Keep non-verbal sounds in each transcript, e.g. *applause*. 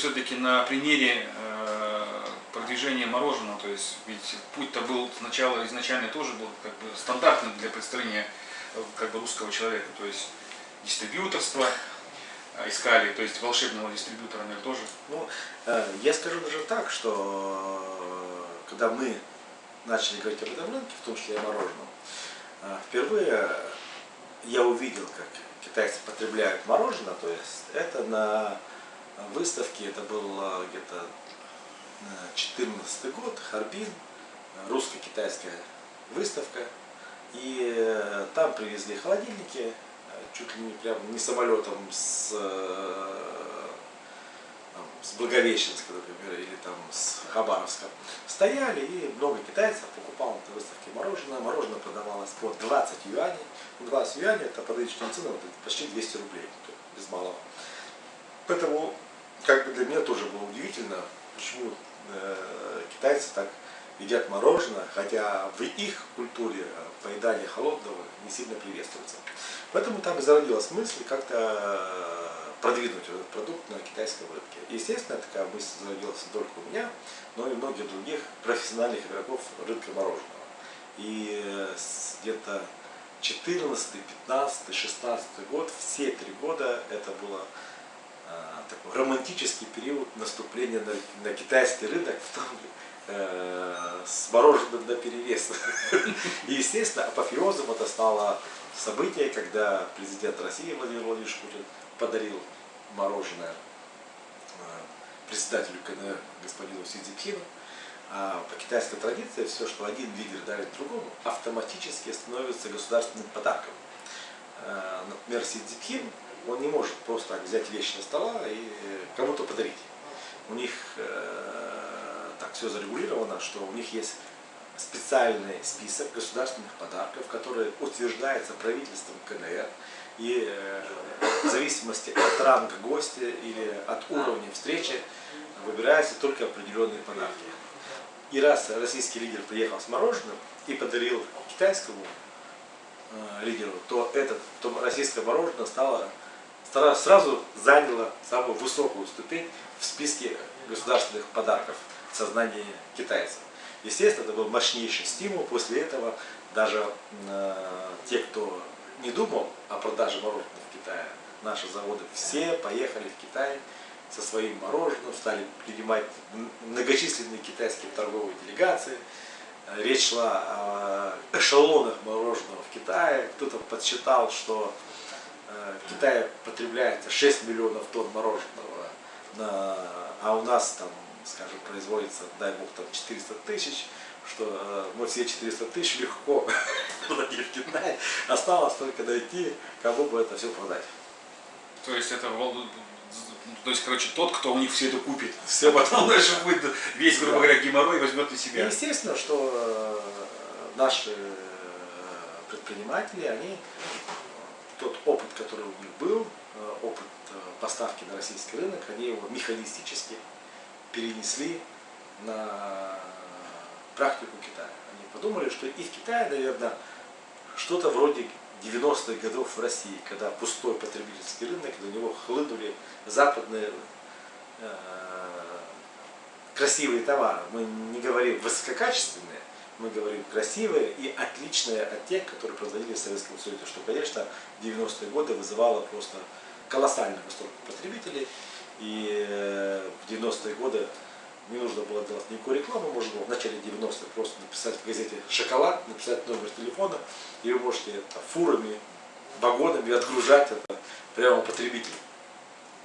все-таки на примере э, продвижения мороженого, то есть ведь путь-то был сначала изначально тоже был как бы стандартным для представления э, как бы русского человека, то есть дистрибьюторство э, искали, то есть волшебного дистрибьютора, наверное, тоже. Ну, я скажу даже так, что когда мы начали говорить об этом рынке, в том числе о мороженом, впервые я увидел, как китайцы потребляют мороженое, то есть это на выставке, это был где-то 14 год, Харбин, русско-китайская выставка. И э, там привезли холодильники, э, чуть ли не прям не самолетом с, э, с Благовещенска, например, или там с Хабаровска. Стояли и много китайцев покупал на этой выставке мороженое. Мороженое продавалось по 20 юаней. 20 юаней это по ценам почти 200 рублей, без малого. Поэтому как бы для меня тоже было удивительно, почему э, китайцы так едят мороженое, хотя в их культуре поедание холодного не сильно приветствуется. Поэтому там и зародилась мысль как-то э, продвинуть этот продукт на китайском рынке. Естественно, такая мысль зародилась не только у меня, но и многих других профессиональных игроков рынка мороженого. И э, где-то 14, 15, 16 год, все три года это было такой романтический период наступления на, на китайский рынок, в том, э, с мороженым на перевес. *laughs* И, естественно, апофеозом это стало событие, когда президент России Владимир Владимирович Путин подарил мороженое э, председателю КНР господину Си Цзиньпину. А по китайской традиции все, что один лидер дарит другому, автоматически становится государственным подарком. Э, например, Си Цзиньпин он не может просто так взять вещи на стола и кому-то подарить. У них э, так все зарегулировано, что у них есть специальный список государственных подарков, который утверждается правительством КНР. И э, в зависимости от ранга гостя или от уровня встречи выбираются только определенные подарки. И раз российский лидер приехал с мороженым и подарил китайскому э, лидеру, то, этот, то российское мороженое стало сразу заняла самую высокую ступень в списке государственных подарков в сознании китайцев. Естественно, это был мощнейший стимул. После этого даже э, те, кто не думал о продаже мороженого в Китае, наши заводы все поехали в Китай со своим мороженым, стали принимать многочисленные китайские торговые делегации. Речь шла о эшелонах мороженого в Китае. Кто-то подсчитал, что Китае потребляется 6 миллионов тонн мороженого, на, а у нас там, скажем, производится, дай бог, там 400 тысяч, что э, мы все 400 тысяч легко *laughs* продадим в Китае. Осталось только дойти, кому бы это все продать. То есть это то есть, короче, тот, кто у них все это купит, все потом дальше будет весь, грубо говоря, геморрой возьмет на себя. И естественно, что э, наши предприниматели, они тот опыт, который у них был, э, опыт э, поставки на российский рынок, они его механистически перенесли на практику Китая. Они подумали, что и в Китае, наверное, что-то вроде 90-х годов в России, когда пустой потребительский рынок, до него хлынули западные э, красивые товары. Мы не говорим высококачественные, мы говорим красивые и отличные от тех, которые производили в Советском Союзе, что, конечно, в 90-е годы вызывало просто колоссальный восторг потребителей. И э, в 90-е годы не нужно было делать никакой рекламы, можно было в начале 90-х просто написать в газете «Шоколад», написать номер телефона, и вы можете это, фурами, вагонами отгружать это прямо потребителю.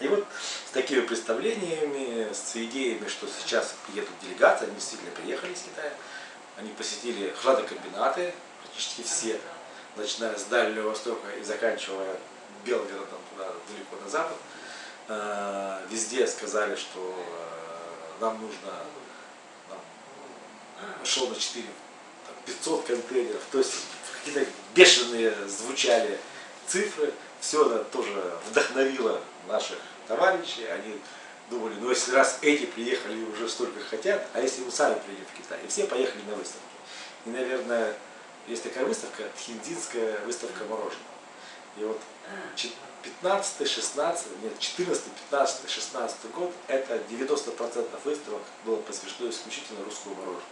И вот с такими представлениями, с идеями, что сейчас приедут делегации, они действительно приехали из Китая, они посетили хладокомбинаты, практически все, начиная с Дальнего Востока и заканчивая Белгородом туда далеко на запад. Э, везде сказали, что э, нам нужно нам, шел на 4, 500 контейнеров. То есть какие-то бешеные звучали цифры. Все это тоже вдохновило наших товарищей. Они думали, ну если раз эти приехали и уже столько хотят, а если мы сами приедем в Китай? И все поехали на выставки. И, наверное, есть такая выставка, хиндинская выставка мороженого. И вот 15, 16, нет, 14, 15, 16 год, это 90% выставок было посвящено исключительно русскому мороженому.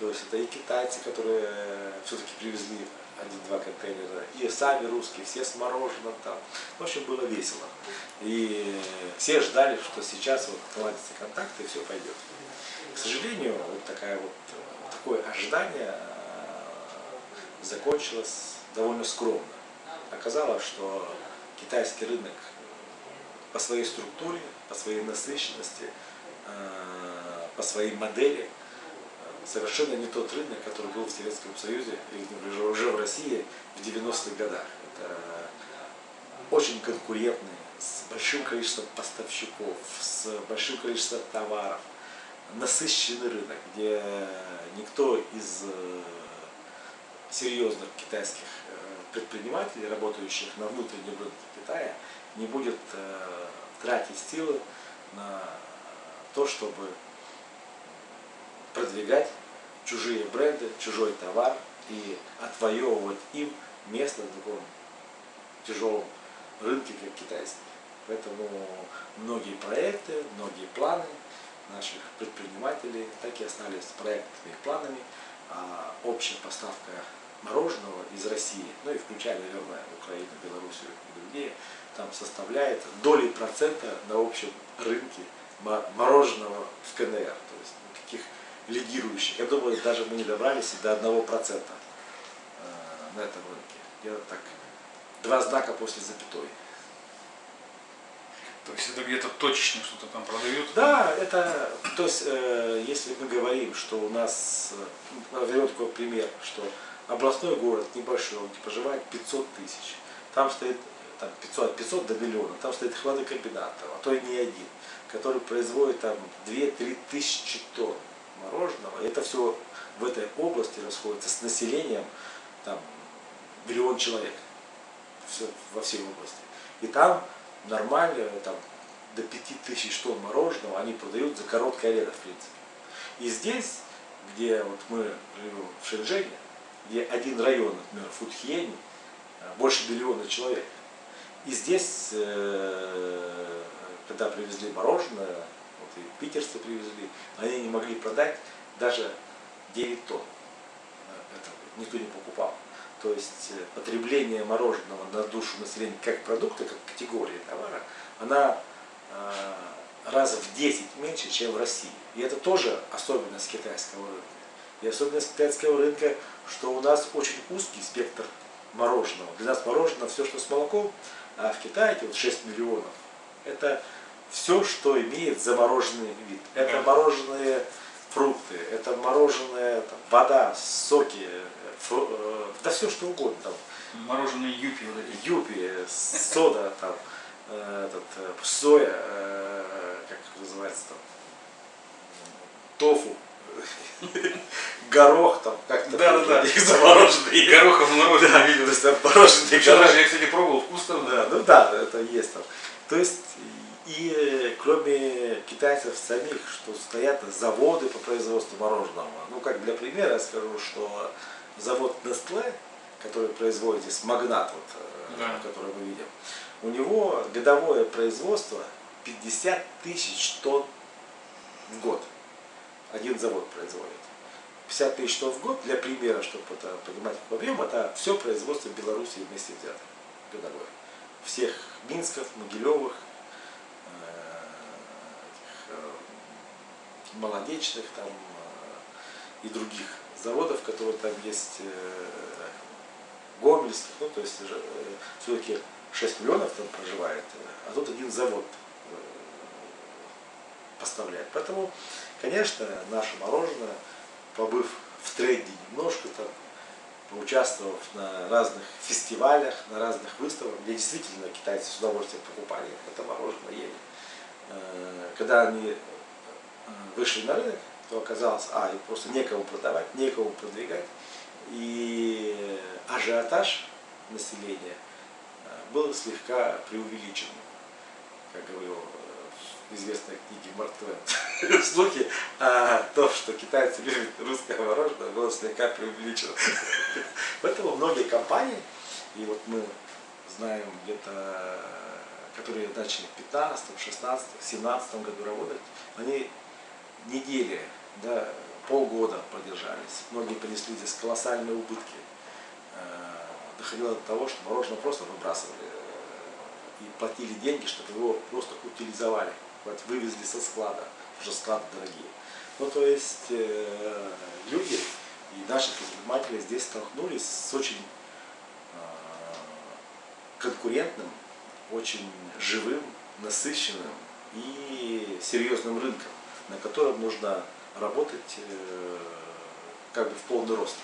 То есть это и китайцы, которые все-таки привезли один-два контейнера, и сами русские, все с мороженым там. В общем, было весело. И все ждали, что сейчас вот наладятся контакты и все пойдет. К сожалению, вот такая вот, такое ожидание э, закончилось довольно скромно. Оказалось, что китайский рынок по своей структуре, по своей насыщенности, э, по своей модели совершенно не тот рынок, который был в Советском Союзе или уже в России в 90-х годах. Это очень конкурентный, с большим количеством поставщиков, с большим количеством товаров, насыщенный рынок, где никто из э, серьезных китайских э, предпринимателей, работающих на внутреннем рынке Китая, не будет э, тратить силы на то, чтобы продвигать чужие бренды, чужой товар и отвоевывать им место на таком тяжелом рынке, как китайский. Поэтому многие проекты, многие планы наших предпринимателей так и остались проектными и планами, а общая поставка мороженого из России, ну и включая, наверное, Украину, Белоруссию и другие, там составляет доли процента на общем рынке мороженого в КНР. То есть никаких лидирующих. Я думаю, даже мы не добрались до одного процента э, на этом рынке. Я так, два знака после запятой. То есть это где-то точечно что-то там продают? Да, это, то есть, э, если мы говорим, что у нас, э, возьмем такой пример, что областной город небольшой, он проживает 500 тысяч, там стоит там, 500, от 500 до миллиона, там стоит хладокомбинат, а то и не один, который производит там 2-3 тысячи тонн. И это все в этой области расходится с населением там, миллион человек все, во всей области. И там нормально, там, до 5000 тонн мороженого они продают за короткое лето, в принципе. И здесь, где вот мы живем в Шэньчжэне, где один район, например, Фудхиени, э, больше миллиона человек. И здесь, э, когда привезли мороженое, вот и питерцы привезли, они не могли продать даже 9 тонн. Э, никто не покупал. То есть потребление мороженого на душу населения как продукта, как категории товара, она раза в 10 меньше, чем в России. И это тоже особенность китайского рынка. И особенность китайского рынка, что у нас очень узкий спектр мороженого. Для нас мороженое все, что с молоком, а в Китае вот 6 миллионов. Это все, что имеет замороженный вид. Это мороженые фрукты, это мороженое, там, вода, соки, фру, э, да все что угодно. Там. Мороженые юпи вот эти. Юпи, сода, там, э, этот, э, соя, э, как называется там, тофу горох там как-то да, да, да. замороженный. Горохом мороженое да, видел. То есть там мороженый горох. Я, кстати, пробовал, вкусно. Да, ну да, это есть там. То есть и кроме китайцев самих, что стоят заводы по производству мороженого. Ну, как для примера я скажу, что завод Nestle, который производит здесь магнат, вот, э, да. который мы видим, у него годовое производство 50 тысяч тонн в год один завод производит. 50 тысяч тонн в год, для примера, чтобы это понимать объем, это все производство Беларуси вместе взято годовое. Всех Минсков, Могилевых, э, э, молодечных там э, и других заводов, которые там есть, гомельских, ну то есть все-таки 6 миллионов там проживает, а тут один завод поставляет. Поэтому Конечно, наше мороженое, побыв в тренде немножко, там, поучаствовав на разных фестивалях, на разных выставках, где действительно китайцы с удовольствием покупали это мороженое, ели. Э, когда они э, вышли на рынок, то оказалось, а, и просто некому продавать, некому продвигать. И ажиотаж населения э, был слегка преувеличен, как говорил известной книги Марк Твен, *laughs* слухи о том, что китайцы любят русское мороженое, было слегка преувеличено. *laughs* Поэтому многие компании, и вот мы знаем где-то, которые начали в 15, 16, 17 году работать, они недели, да, полгода продержались. Многие принесли здесь колоссальные убытки. Э, доходило до того, что мороженое просто выбрасывали э, и платили деньги, чтобы его просто утилизовали, вывезли со склада, уже склады дорогие. Ну, то есть э, люди и наши предприниматели здесь столкнулись с очень э, конкурентным, очень живым, насыщенным и серьезным рынком, на котором нужно работать э, как бы в полный рост.